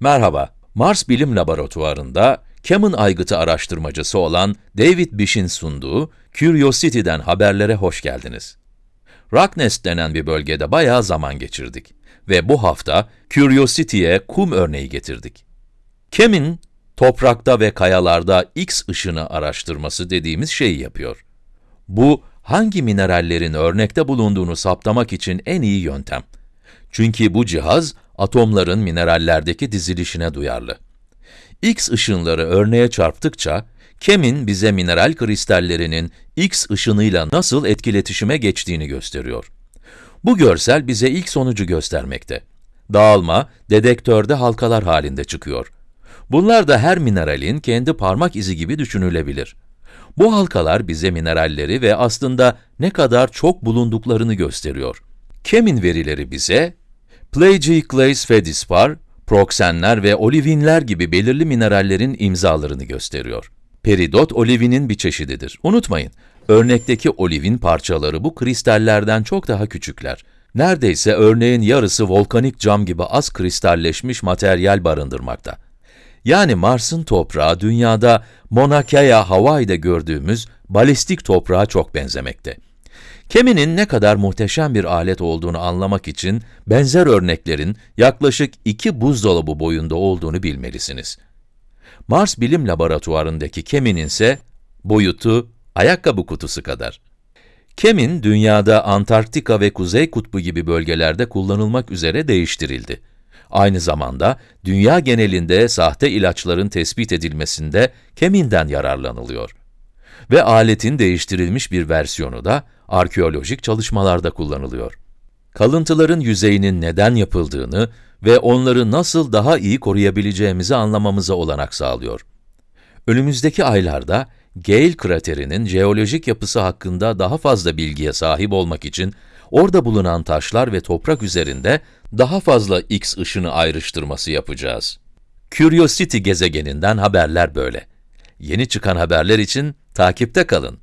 Merhaba, Mars Bilim Laboratuvarı'nda Kemin aygıtı araştırmacısı olan David Bish'in sunduğu Curiosity'den haberlere hoş geldiniz. Rocknest denen bir bölgede bayağı zaman geçirdik ve bu hafta Curiosity'ye kum örneği getirdik. Kemin, toprakta ve kayalarda X ışını araştırması dediğimiz şeyi yapıyor. Bu, hangi minerallerin örnekte bulunduğunu saptamak için en iyi yöntem. Çünkü bu cihaz, atomların minerallerdeki dizilişine duyarlı. X ışınları örneğe çarptıkça, Kemin bize mineral kristallerinin X ışınıyla nasıl etkiletişime geçtiğini gösteriyor. Bu görsel bize ilk sonucu göstermekte. Dağılma, dedektörde halkalar halinde çıkıyor. Bunlar da her mineralin kendi parmak izi gibi düşünülebilir. Bu halkalar bize mineralleri ve aslında ne kadar çok bulunduklarını gösteriyor. Kemin verileri bize, Plagioclase feldspar, proksenler ve olivinler gibi belirli minerallerin imzalarını gösteriyor. Peridot olivinin bir çeşididir. Unutmayın, örnekteki olivin parçaları bu kristallerden çok daha küçükler. Neredeyse örneğin yarısı volkanik cam gibi az kristalleşmiş materyal barındırmakta. Yani Mars'ın toprağı dünyada Mauna Kea, Hawaii'de gördüğümüz balistik toprağa çok benzemekte. Keminin ne kadar muhteşem bir alet olduğunu anlamak için benzer örneklerin yaklaşık iki buzdolabı boyunda olduğunu bilmelisiniz. Mars Bilim Laboratuvarı'ndaki keminin ise boyutu ayakkabı kutusu kadar. Kemin, dünyada Antarktika ve Kuzey Kutbu gibi bölgelerde kullanılmak üzere değiştirildi. Aynı zamanda dünya genelinde sahte ilaçların tespit edilmesinde keminden yararlanılıyor. Ve aletin değiştirilmiş bir versiyonu da arkeolojik çalışmalarda kullanılıyor. Kalıntıların yüzeyinin neden yapıldığını ve onları nasıl daha iyi koruyabileceğimizi anlamamıza olanak sağlıyor. Önümüzdeki aylarda Gale kraterinin jeolojik yapısı hakkında daha fazla bilgiye sahip olmak için orada bulunan taşlar ve toprak üzerinde daha fazla X ışını ayrıştırması yapacağız. Curiosity gezegeninden haberler böyle. Yeni çıkan haberler için takipte kalın.